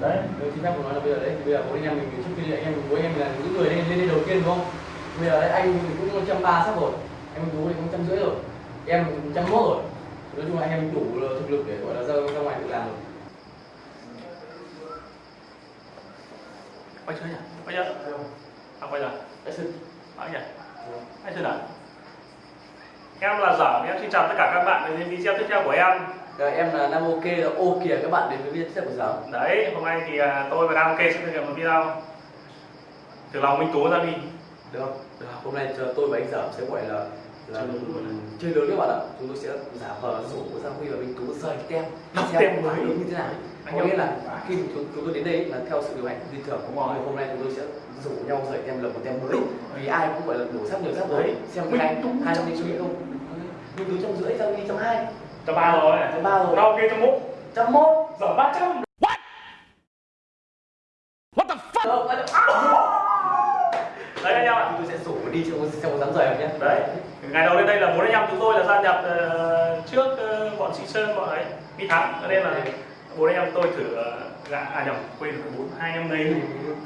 đấy Nếu chính phép của nói là bây giờ đấy, bây giờ bố anh em mình trước khi anh em bố em là những người lên lên đây đầu tiên đúng không? Bây giờ đấy anh cũng trăm ba sắp rồi, em tú thì cũng trăm rưỡi rồi, em trăm mốt rồi. Nói chung là anh em đủ thực lực để gọi là ra ra ngoài tự làm rồi. quay chưa nhỉ quay chưa à quay rồi Đấy, sư. Đấy nhỉ anh chưa nào em là giả, em xin chào tất cả các bạn đến video tiếp theo của em rồi, em là Nam Ok là ô kìa các bạn đến với video tiếp của giờ. đấy hôm nay thì à, tôi và Nam Ok sẽ thực hiện một video từ lòng Minh Tú ra đi Được? Được. Hôm nay cho tôi và anh Dởm sẽ gọi là là Chơi lớn các bạn ạ. Chúng tôi sẽ giả vờ rủ Giang Huy và Minh Tú rời tem, xem mới. như thế nào. Anh Có nghĩa là khi chúng, chúng tôi đến đây là theo sự điều hành của thưởng Đúng rồi. Nhưng hôm nay chúng tôi sẽ rủ nhau rời tem lập một tem mới vì ai cũng gọi là đổ sắp nhiều sắp rồi xem hai Tú hai năm trăm đi không Minh Tú trăm rưỡi Giang Huy trăm hai cho ba rồi. Trăm ba rồi. Nam Ok cho múc trăm mốt. Giờ ba trăm Được, vậy được. đấy anh em ạ chúng tôi sẽ rủ đi trong trong dám rời nhé đấy. Ngày đầu lên đây là bốn anh em chúng tôi là gia nhập ờ, trước ờ, bọn chị sơn bọn ấy đi thắng. Cho nên là bốn anh em tôi thử ờ, gã à nhầm quên rồi bốn hai anh em đây.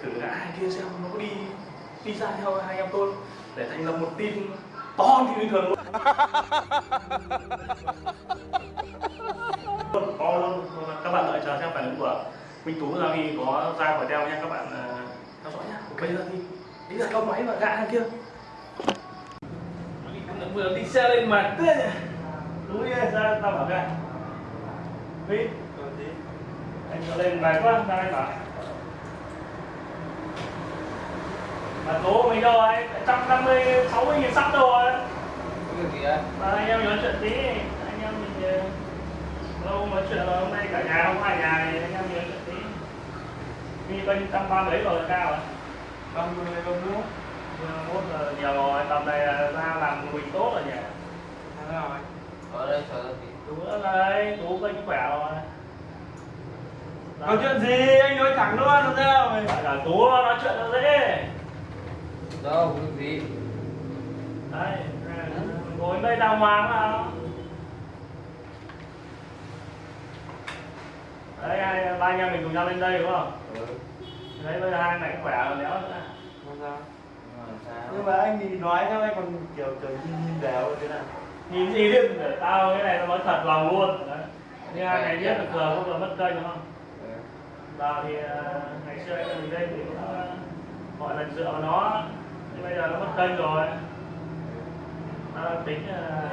Thử gã hai kia xem nó có đi đi ra theo hai anh em tôi để thành lập một team to như bình thường luôn. To luôn các bạn đợi chờ xem phản ứng của Minh Tú ra khi có ra khỏi đeo nha các bạn ờ, theo dõi nhá bây giờ thì đi ra câu máy và gã hàng kia. Vừa đi xe lên mà. Tê đúng đi ra tao bảo ra đi anh cho lên bài quá ra anh bảo đâu rồi trăm năm mươi sáu mươi nghìn sắp gì đấy mà anh em nói chuyện tí. Anh em mình ờ, lâu nói chuyện rồi hôm nay cả nhà không hai nhà thì anh em nói chuyện tí. Đi bên trăm ba mấy rồi cao rồi Không, không, không, không. mốt giờ nhiều rồi tầm này là ra làm mình tốt rồi nhỉ? Ở đây chờ tí. tú nữa đây tú kênh khỏe rồi. Có chuyện gì? Anh nói thẳng luôn làm sao là tú nói chuyện nó dễ Đâu, có gì. đấy ngồi đây đàng hoàng mà đấy hai ba anh em mình cùng nhau lên đây đúng không? Ừ. đấy bây giờ hai này khỏe rồi nữa. Nhưng mà anh thì nói theo anh còn kiểu kiểu nhìn nhìn đều thế nào? Nhìn gì biết để tao cái này nó nói thật lòng luôn. Đấy. Như hai ngày biết được giờ không là mất kênh đúng không? Ừ. vào thì ờ, ngày xưa anh mình đây thì cũng ờ, gọi là dựa vào nó. nhưng bây giờ nó mất kênh rồi. Nó đang tính ờ,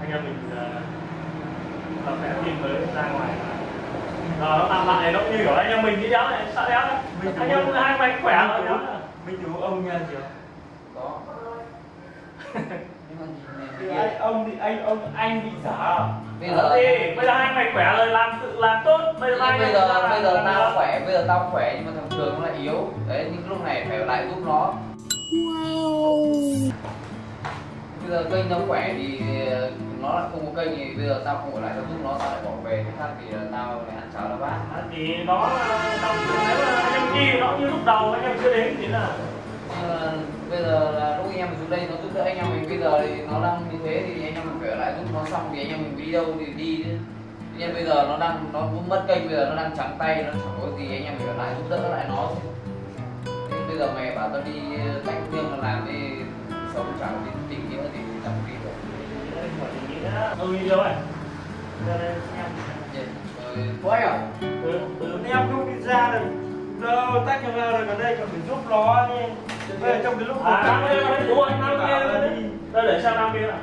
anh em mình ờ, tập vẽ phim mới ra ngoài. Rồi nó làm lại nó như kiểu anh em mình đi đéo này sợ đéo này Mình anh em hai mày khỏe rồi. Minh Tú ông nha chưa Có. Thì này anh kia. ông thì anh ông anh bị giả. Bây giờ thì bây giờ hai mày khỏe rồi làm tự làm tốt. Bây giờ bây anh giờ em bây giờ làm- tao khỏe bây giờ tao khỏe nhưng mà thằng trường nó lại yếu. Đấy những lúc này phải lại giúp nó. Bây giờ kênh nó khỏe thì ờ, nó lại không có kênh thì bây giờ tao không ở lại tao giúp nó tao lại bỏ về. Cái khác thì là tao lại ăn cháo nó bát. À, thì nó anh em đi nó như lúc đầu anh em chưa đến thì là bây giờ là lúc anh em xuống đây nó đỡ anh em mình bây giờ thì nó đang như thế thì anh em mình phải ở lại giúp nó xong thì anh em mình đi đâu thì đi chứ. Nhiên bây giờ nó đang nó cũng mất kênh bây giờ nó đang trắng tay nó chẳng có gì anh em mình ở lại giúp đỡ lại nó Thế bây giờ mày bảo tao đi đánh riêng mà làm đi sống chẳng đi tình nghĩa thì chẳng đi được. Ừ đi đâu này? Rồi có anh à từ từ Em không đi ra được đâu tách cho ra rồi ở đây còn phải giúp nó đi Bây giờ trong cái lúc à năm mình năm đây để xem năm kia nào.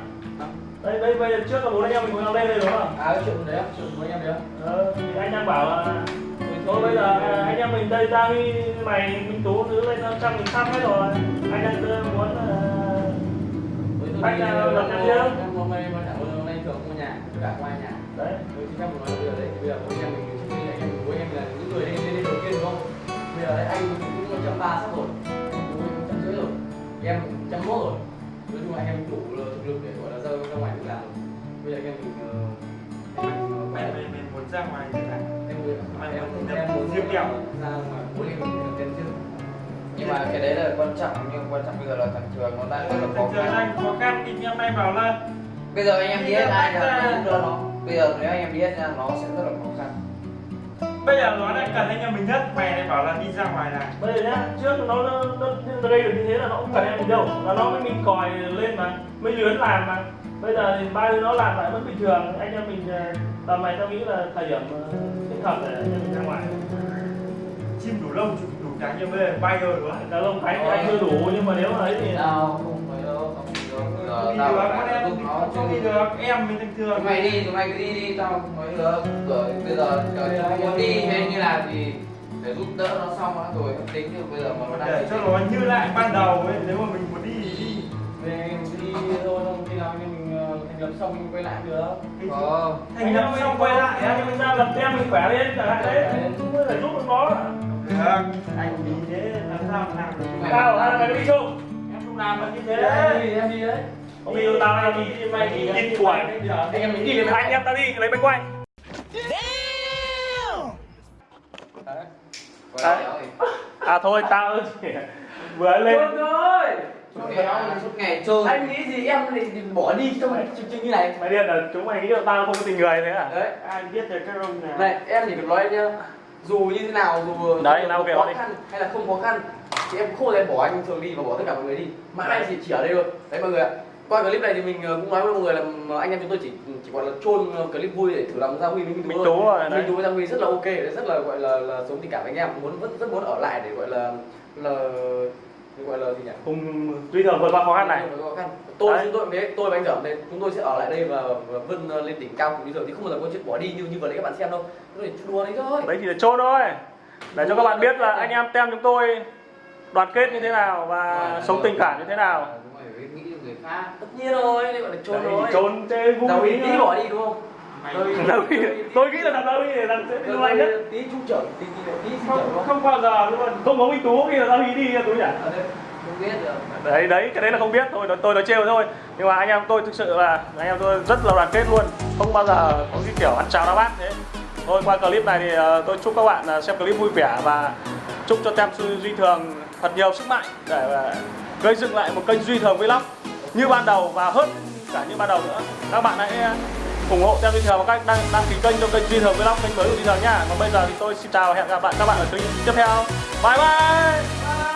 Đây đây bây giờ trước là bốn anh em mình cùng nhau lên đây đúng không? À, cái chuyện đấy chuyện của anh em đấy ờ, thì anh em bảo là thôi bây giờ anh em mình đây ra đi mày minh tú thứ lên trăm nghìn trăm hết rồi. Anh em muốn tôi Anh, ờ, ờ, lần hôm- nay mà giờ hôm nay thường có nhà, cả ai nhà. đấy. Với xin phép của nói bây giờ đấy, bây giờ bố anh em mình trước khi anh em bố anh em là những người lên lên đầu tiên đúng không? Bây giờ đấy anh cũng trăm ba sắp rồi, anh em đủ thực lực để gọi là ra ra ngoài tự làm. Bây giờ anh em mình ờ, em mình, ờ, Mày mày mày muốn ra ngoài thế nào em muốn em muốn em muốn riêng kẹo. ra ngoài bố anh em mình tiền chưa? nhưng mà cái đấy là quan trọng nhưng quan trọng bây giờ là thằng trường nó đang rất là khó khăn. anh khó khăn thì em nay bảo là bây giờ anh em đi hết ai là nó bây giờ nếu anh em đi hết nha nó sẽ rất là khó khăn bây giờ nó đang cần anh em mình nhất. Mày lại bảo là đi ra ngoài này. Bây giờ nhá trước nó nó nó, gây được như thế là nó cũng cần em mình đâu. Là nó mới mình còi lên mà mới luyến làm mà. Bây giờ thì ba đứa nó làm lại vẫn bình thường. Anh em mình ờ, tầm này tao nghĩ là thời điểm ờ, thích hợp để anh em mình ra ngoài. Chim đủ lông chụp đủ cánh nhưng bây giờ bay rồi đúng không? Cá lông cánh anh chưa đủ nhưng mà nếu mà ấy thì Tao Giờ không tao phải em giúp nó không đi được em mình bình thường. Chúng mày đi, chúng mày cứ đi đi, tao không nói được. Rồi bây giờ chờ chúng muốn đi. hay như là thì để giúp đỡ nó xong đã rồi tính được bây giờ mà nó đang để cho nó như lại ban đầu ấy nếu mà mình muốn đi thì đi. Về em cứ đi thôi, không khi nào em mình ờ, thành lập xong mình quay lại được. Có. thành lập xong quay lại anh em mình ra lập tem mình khỏe lên chẳng hạn đấy. Cũng phải giúp được nó. Được. Anh đi thế làm sao mà làm được? Tao là mày đi chung. Em không làm được như Em thế đi, em đi đấy. Không đi đâu tao hay đi mày đi đi tuổi Anh em mình đi lên anh em tao đi lấy máy quay. Đấy. À thôi tao vừa lên. Thôi. Rồi. Suốt ngày suốt ngày chơi. Anh nghĩ gì em lại bỏ đi trong chương trình như này. mày điên là chúng mày nghĩ là tao không có tình người thế à? Đấy. ai biết được các ông nào. Này, em chỉ cần nói nhá. Dù như thế nào, dù Đấy, dù nào khó đi. khăn hay là không khó khăn Thì em không giờ bỏ anh thường đi và bỏ tất cả mọi người đi. Mãi mãi chỉ, chỉ ở đây thôi Đấy mọi người ạ Qua clip này thì mình ờ, cũng nói với mọi người là mà anh em chúng tôi chỉ chỉ gọi là chôn clip vui để thử lòng Gia Huy với Minh Tú rồi, đấy. Minh Tú với Gia Huy rất là ok, rất là gọi là, là sống tình cảm với anh em muốn rất, rất muốn ở lại để gọi là là gọi là gì nhỉ? cùng duy thường vượt qua khó khăn này Khó khăn. Tôi Đấy. chúng tôi đấy, tôi và anh Dởm đây, chúng tôi sẽ ở lại đây và, và vươn ờ, lên đỉnh cao cùng bây giờ thì không bao giờ có chuyện bỏ đi như như vừa đấy các bạn xem đâu. Chỉ đùa đấy thôi. đấy thì để chốt thôi để cho các bạn biết là anh em tem chúng tôi đoàn kết như thế nào và sống tình cảm như thế nào Khác. tất nhiên rồi đây gọi là trốn đấy rồi. thì trốn chơi vui đâu tí ý tí bỏ đi đúng không? Ý- tôi nghĩ là thằng đâu đi thằng sẽ nhanh nhất. tí trung trưởng tí tí tí không không? bao giờ luôn không có minh tú khi là tao đi đi tú nhỉ? Ở đây Không biết được. đấy đấy cái đấy là không biết. Thôi tôi, tôi nói trêu thôi. Nhưng mà anh em tôi thực sự là anh em tôi rất là đoàn kết luôn. Không bao giờ có cái kiểu ăn cháo đá bát thế. Thôi qua clip này thì ờ, tôi chúc các bạn ờ, xem clip vui vẻ và chúc cho tem sư duy thường thật nhiều sức mạnh để ờ, gây dựng lại một kênh duy thường vlog như ban đầu và hơn cả như ban đầu nữa. Các bạn hãy ờ, ủng hộ theo duy thường bằng cách đăng đăng ký kênh cho kênh duy thường vlog, kênh mới của duy thường nhá còn bây giờ thì tôi xin chào và hẹn gặp lại các bạn ở kênh tiếp theo. Bye bye!